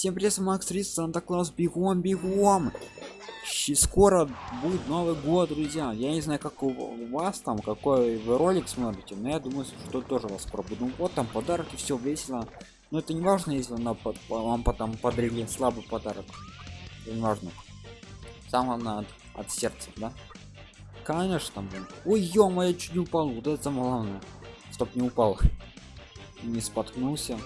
Всем привет, Макс Рис, Санта-Клаус, бегом, бегом! Щи- Скоро будет Новый год, друзья. Я не знаю, как у вас там, какой вы ролик смотрите, но я думаю, что тоже вас скоро будет. Ну вот там подарки, все весело. Но это не важно, если на под- вам потом подарили слабый подарок. Это не важно. Самое главное от, от сердца, да? Конечно, блин. Ой, ё я чуть не упал. Вот это самое главное. Стоп, не упал. Не споткнулся.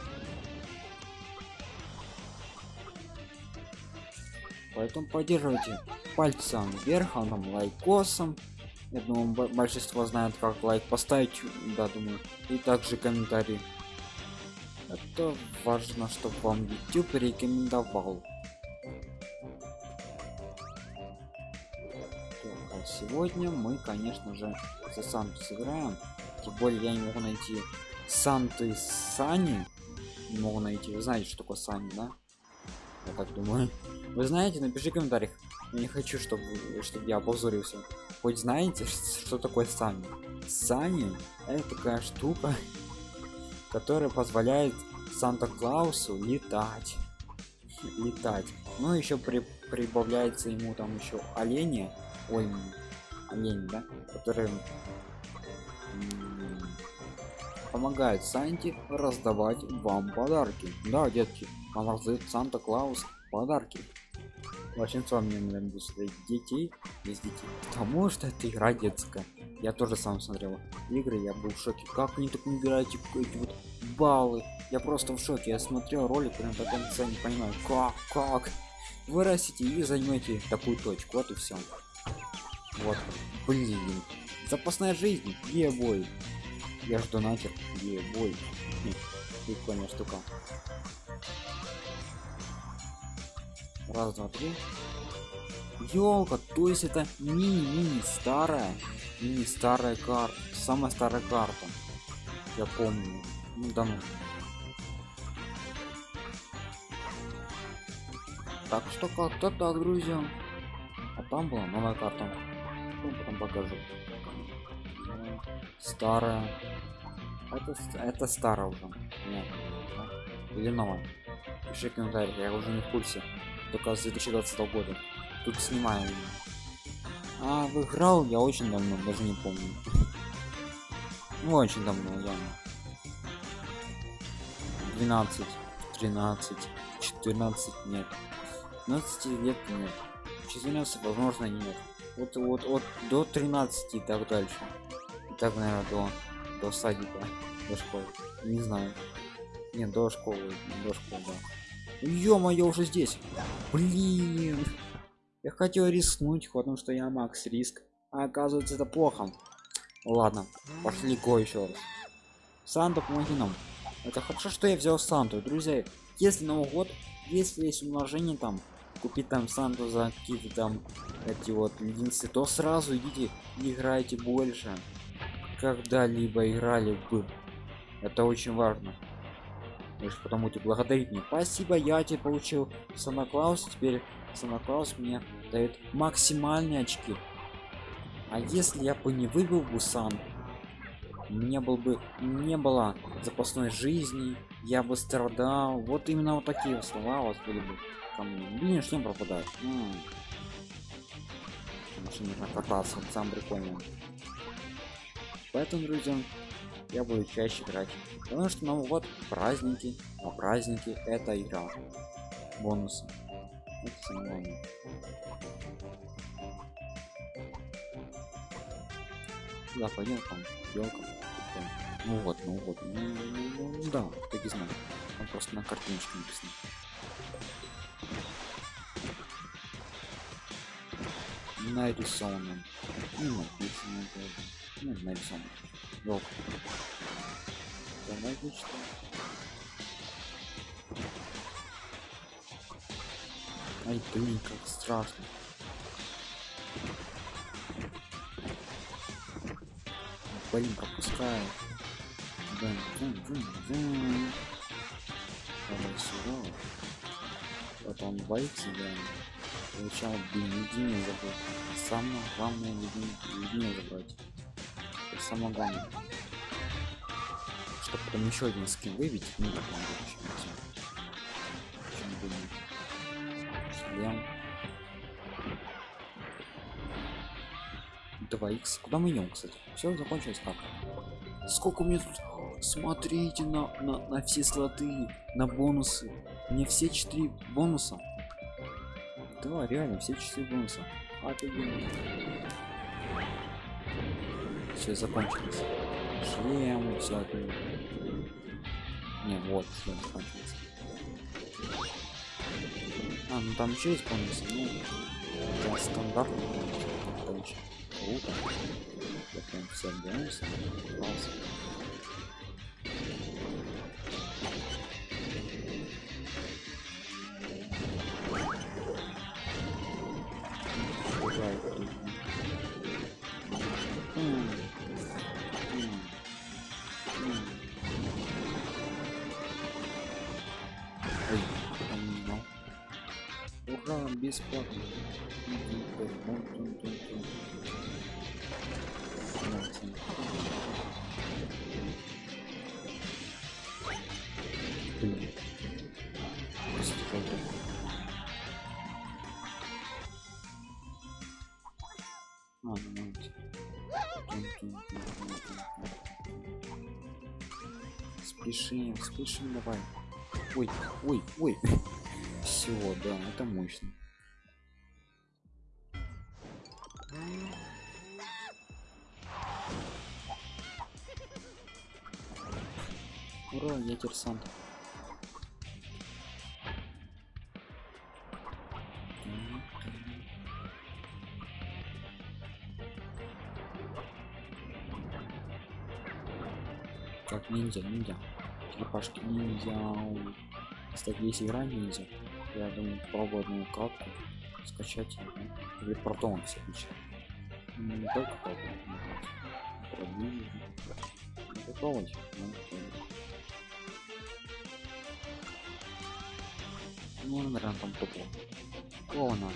Поэтому поддерживайте пальцем вверх, а там лайкосом. Я думаю, большинство знает, как лайк поставить, да, думаю. И также комментарий. Это важно, чтобы вам YouTube рекомендовал. Так, а сегодня мы, конечно же, за Санту сыграем. Тем более я не могу найти Санты Сани. Не могу найти. Вы знаете, что такое Сани, да? Я так думаю. Вы знаете, напиши в комментариях. Не хочу, чтобы, чтобы я опозорился. Хоть знаете, что такое Сани? Сани это такая штука, которая позволяет Санта-Клаусу летать. Летать. Ну, еще при, прибавляется ему там еще олени. Ой, м, олень, да? Которые помогают Санте раздавать вам подарки. Да, детки, вам раздает Санта-Клаус подарки. Большинство мне наверное смотреть детей без детей. Потому что это игра детская. Я тоже сам смотрел игры, я был в шоке. Как они так набирают эти, эти вот баллы? Я просто в шоке. Я смотрел ролик прям до конца, не понимаю, как, как. Вырастите и займете такую точку. Вот и все. Вот. Блин. Запасная жизнь. Ебой. Я ж донатер. Ебой. Прикольная штука. Раз, два, три. Ёлка, то есть это мини-мини старая, мини старая карта, самая старая карта. Я помню. Ну да ну. Так что как-то так, друзья. А там была новая карта. Ну, потом покажу. Старая. Это, это старая уже. Нет. Или новая. Пиши в комментариях, я уже не в курсе. Только с 2020 года. Тут снимаю. А, выиграл я очень давно, даже не помню. Ну, очень давно, явно. 12, 13, 14 нет. 15 лет нет. 14 возможно нет. Вот вот от до 13 и так дальше. И так, наверное, до до садика, до школы. Не знаю. Нет, до школы, до школы, да. Ё-моё, уже здесь. Блин. Я хотел рискнуть, потому что я Макс Риск. А оказывается это плохо. Ладно, пошли го еще раз. Санта, помоги нам. Это хорошо, что я взял Санту. Друзья, если Новый год, если есть умножение там, купить там Санту за какие-то там эти вот единицы, то сразу идите играйте больше. Когда-либо играли бы. Это очень важно. Вы же потом будете благодарить меня. Спасибо, я тебе получил Санта Клаус. Теперь Санта Клаус мне дает максимальные очки. А если я бы не выбил бы Сан, мне был бы не было запасной жизни, я бы страдал. Вот именно вот такие слова у вас были бы мне. Блин, что пропадает? М. Машина нужно кататься, это самое прикольное. Поэтому, друзья, я буду чаще играть. Потому что Новый год праздники, а праздники это игра. Главное. Сюда пойдем там, елка. Ну вот, ну вот. Ну, ну, ну, да, так и знаю. Там просто на картиночке написано. Нарисовано. Ну, написано. Ну, нарисовано. Елка. Давай что? Ай, блин, как страшно. Блин, пропускаю. Блин, блин, блин, блин. Давай сюда. Он боится, да. Получал, блин, единый забыл. Самое главное единый забрать. Это самое главное чтобы потом еще один скин выбить. Ну, так он будет. Шлем. 2х. Куда мы идем, кстати? Все, закончилось так. Сколько у меня тут... Смотрите на, на, на все слоты, на бонусы. Мне все четыре бонуса. Да, реально, все четыре бонуса. Офигенно. Все, закончилось. Шлем, все отлично. Не, вот, шлем закончился. А, ну там еще бонусы, ну, для стандартных короче. Круто. Я прям все бонусы. Класс. бесплатно. Блин. А, ну, Спешим, спешим, давай. Ой, ой, ой. Все, да, это мощно. Ура, я терсант. Как ниндзя, ниндзя. Черепашки ниндзя. Кстати, есть игра ниндзя. Я думаю, пробую одну катку скачать или протон все. Ну, Не только. Пробую. Попробовать. Ну. Ну, наверное, там топло. Клоуна.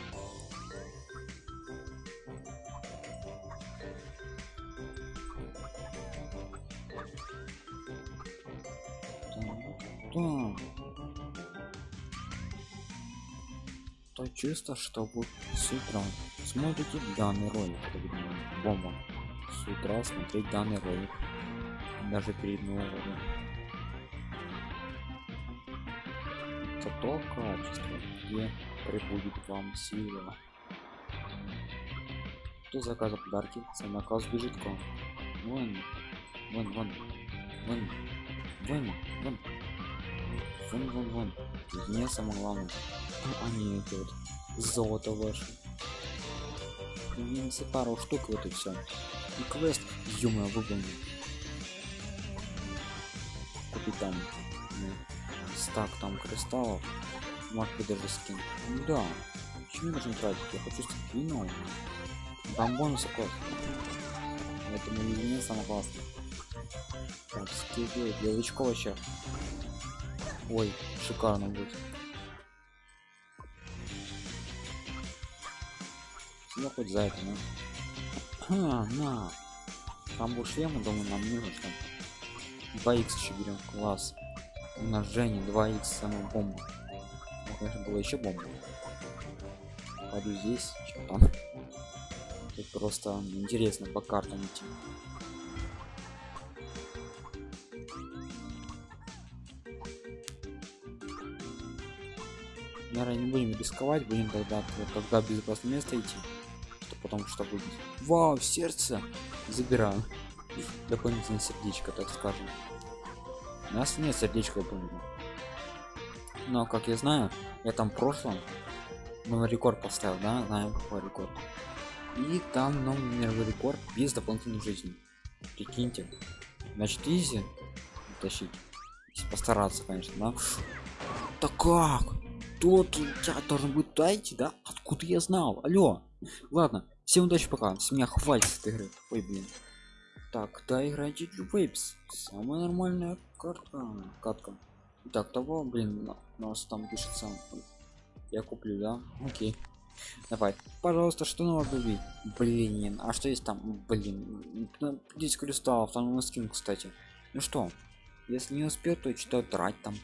То чисто, что вы с утра смотрите данный ролик. это Бомба. С утра смотреть данный ролик. Даже перед Новым годом. Зато качество, где прибудет вам сила. Кто заказал подарки, сам наказ к вам. Вон, вон, вон, вон, вон, вон, вон, вон, вон. Не самое главное. А, они эти вот золото ваше. Минусы пару штук вот и все. И квест, ё выполнил. Купить там ну, стак там кристаллов. Может быть даже скин. Ну да. Почему нужно тратить? Я хочу вином. Там бонусы код. Это не самое классное. Так, скидывай для новичков вообще. Ой, шикарно будет. Ну хоть за это, ну. А, на. Там был шлем, думаю, нам нужно что 2х еще берем, класс. Умножение 2х самая бомба. Конечно, было еще бомба. Пойду здесь, что там. Тут просто интересно по картам идти. Наверное, не будем рисковать, будем тогда, когда безопасное место идти, что потом что будет. Вау, сердце! Забираем. Дополнительное сердечко, так скажем. У нас нет сердечка, я. Но, как я знаю, я там в прошлом новый рекорд поставил, да, знаю какой рекорд. И там новый мировой рекорд без дополнительной жизни. Прикиньте. Значит, easy тащить. Постараться, конечно, да. Да как? Тот я должен туда идти, да? Откуда я знал? Алло. Ладно, всем удачи пока. С меня хватит игры. Ой, блин. Так, да, играйте Вейпс. Самая нормальная картка. Катка. Так, того, блин, нас там пишется. Я куплю, да? Окей. Давай, пожалуйста, что надо убить? Блин, а что есть там? Блин, 10 кристаллов, там на скин, кстати. Ну что, если не успел, то что трать там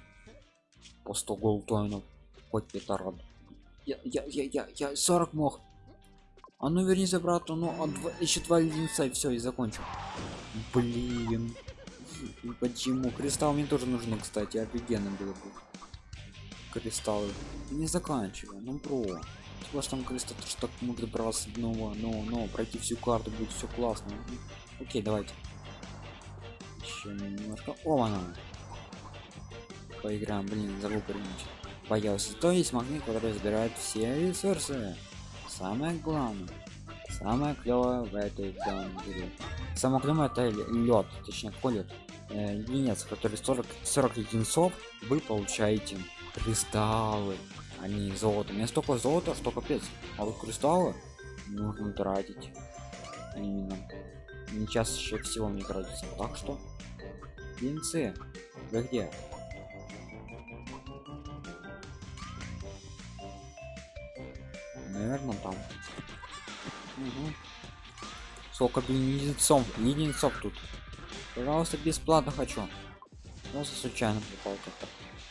по 100 голтоинов хоть рад. Я, я, я, я, я 40 мог. А ну вернись обратно, ну а два, еще два леденца и все, и закончу. Блин. И почему? Кристалл мне тоже нужны, кстати, офигенно было бы. Кристаллы. Не заканчивай, ну про. Что там кристалл, что так можно браться снова, но, но, пройти всю карту будет все классно. Окей, давайте. Еще немножко. О, она. Поиграем, блин, забыл применить. Боялся. То есть магнит, который забирает все ресурсы. Самое главное. Самое клевое в этой игре. Самое клевое это лед, точнее колет. Э, который 40 40 единицов, вы получаете кристаллы, а золото. У меня столько золота, что капец. А вот кристаллы нужно тратить. Именно. Не чаще всего не тратится. Так что, единицы, вы где? Наверное там. Угу. сколько блин единицов единицов тут. Пожалуйста бесплатно хочу. Просто случайно попал как-то.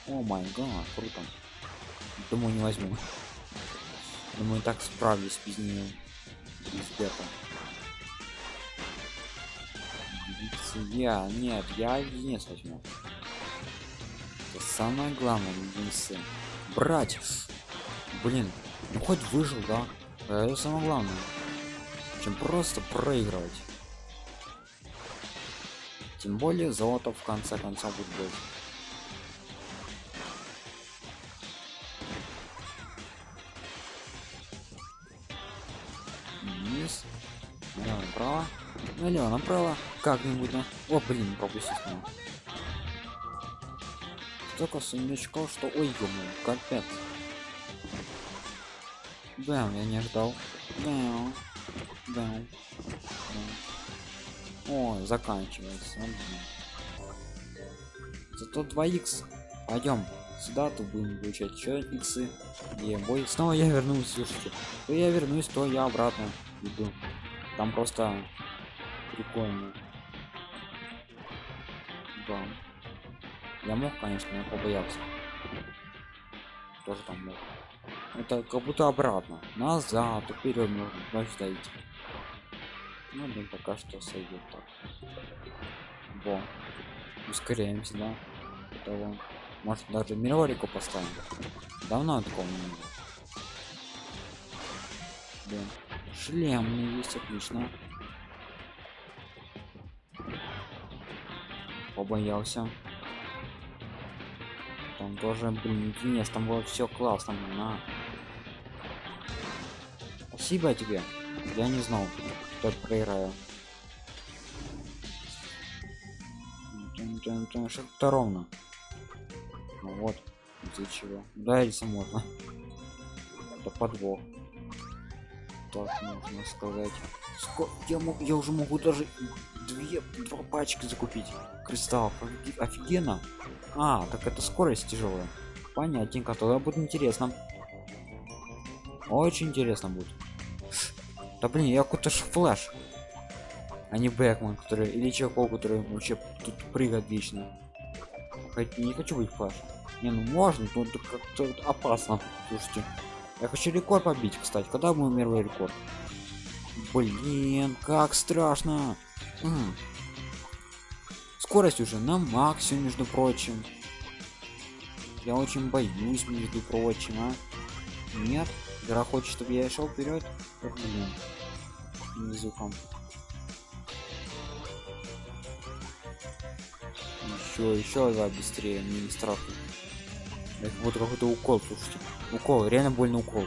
О май гад круто. Думаю не возьму. Думаю так справлюсь без нее. Без бета. Я нет я единиц возьму. Это самое главное единицы брать блин ну хоть выжил да. Это самое главное. Чем просто проигрывать. Тем более золото в конце концов будет больше. Вниз. Налево направо. Налево направо. Как-нибудь о блин пропустить столько сундучков что ой ё капец Бэм, я не ждал. Бэм. Бэм. О, заканчивается. Зато 2 х Пойдем сюда, то будем получать еще иксы. И бой. Снова я вернусь, слушайте. То я вернусь, то я обратно иду. Там просто прикольно. Да. Я мог, конечно, я побоялся. Тоже там мог это как будто обратно. Назад вперед нужно стоите ну блин пока что сойдет так. Во. Ускоряемся да? Того. Может даже мировику поставим. Давно такого не было. Блин. Шлем мне есть отлично. Побоялся. Там тоже блин нет там было все классно на Спасибо тебе. Я не знал, что проиграю. Что-то ровно. Ну вот, из-за чего. Да, если можно. Это подвох. Так можно сказать. Сколько я могу, я уже могу даже две два пачки закупить кристаллов офигенно а так это скорость тяжелая понятненько тогда будет интересно очень интересно будет да блин, я какой-то флэш. А не Бэтмен, который или Чакол, который вообще тут прыгает вечно. Хоть не хочу быть флэш. Не, ну можно, но как-то опасно. Слушайте. Я хочу рекорд побить, кстати. Когда мой мировой рекорд? Блин, как страшно. М -м. Скорость уже на максимум, между прочим. Я очень боюсь, между прочим, а. Нет, игра хочет, чтобы я шел вперед. Блин. Звуком еще еще да быстрее мне не страшно. Это вот какой-то укол слушайте. Укол реально больно укол.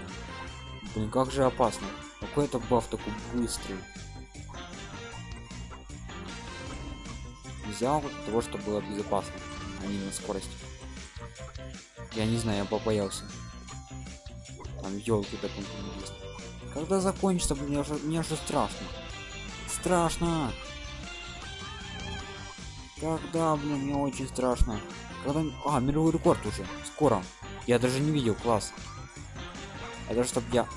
Блин как же опасно. Какой это баф такой быстрый. Взял того что было безопасно а не на скорость. Я не знаю я побоялся там елки такой есть когда закончится, мне уже, мне уже страшно. Страшно. Когда, блин, мне очень страшно. Когда... А, мировой рекорд уже. Скоро. Я даже не видел, класс. Это чтобы я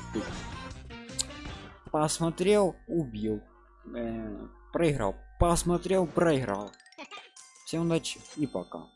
посмотрел, убил. -э проиграл. Посмотрел, проиграл. Всем удачи и пока.